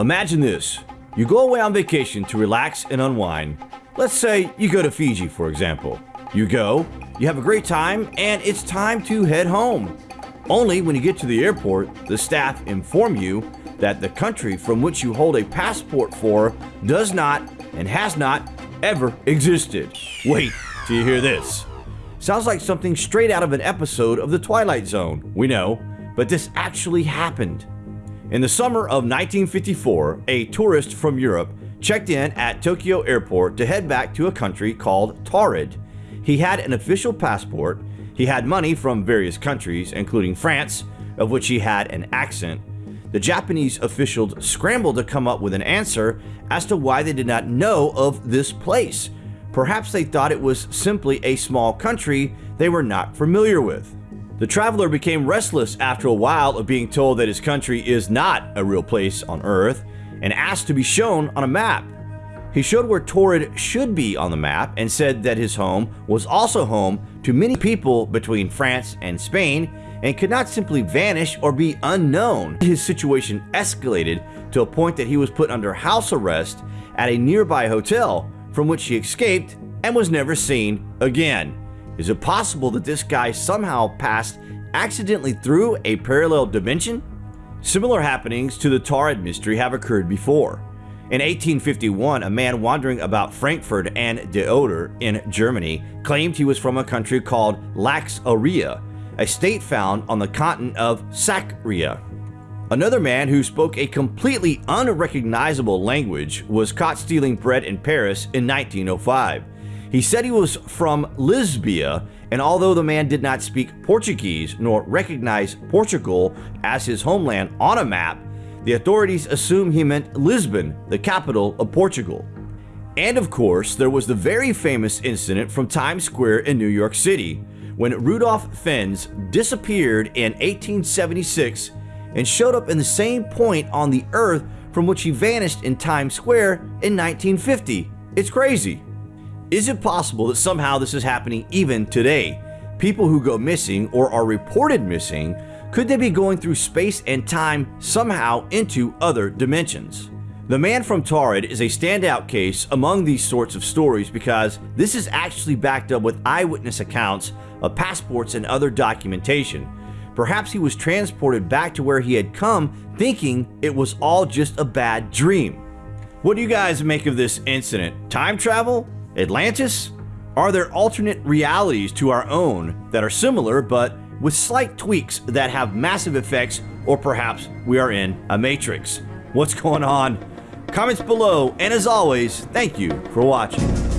Imagine this. You go away on vacation to relax and unwind. Let's say you go to Fiji, for example. You go, you have a great time, and it's time to head home. Only when you get to the airport, the staff inform you that the country from which you hold a passport for does not and has not ever existed. Wait till you hear this. Sounds like something straight out of an episode of The Twilight Zone, we know, but this actually happened. In the summer of 1954, a tourist from Europe checked in at Tokyo Airport to head back to a country called Taured. He had an official passport, he had money from various countries, including France, of which he had an accent. The Japanese officials scrambled to come up with an answer as to why they did not know of this place. Perhaps they thought it was simply a small country they were not familiar with. The traveler became restless after a while of being told that his country is not a real place on Earth and asked to be shown on a map. He showed where Taured should be on the map and said that his home was also home to many people between France and Spain and could not simply vanish or be unknown. His situation escalated to a point that he was put under house arrest at a nearby hotel from which he escaped and was never seen again. Is it possible that this guy somehow passed accidentally through a parallel dimension? Similar happenings to the Taured mystery have occurred before. In 1851, a man wandering about Frankfurt an der Oder in Germany claimed he was from a country called Laxaria, a state found on the continent of Sakria. Another man who spoke a completely unrecognizable language was caught stealing bread in Paris in 1905. He said he was from Lisbia, and although the man did not speak Portuguese nor recognize Portugal as his homeland on a map, the authorities assumed he meant Lisbon, the capital of Portugal. And of course, there was the very famous incident from Times Square in New York City, when Rudolph Fentz disappeared in 1876 and showed up in the same point on the earth from which he vanished in Times Square in 1950. It's crazy. Is it possible that somehow this is happening even today? People who go missing or are reported missing, could they be going through space and time somehow into other dimensions? The man from Taured is a standout case among these sorts of stories because this is actually backed up with eyewitness accounts of passports and other documentation. Perhaps he was transported back to where he had come thinking it was all just a bad dream. What do you guys make of this incident? Time travel? Atlantis? Are there alternate realities to our own that are similar but with slight tweaks that have massive effects or perhaps we are in a matrix? What's going on? Comments below and as always, thank you for watching.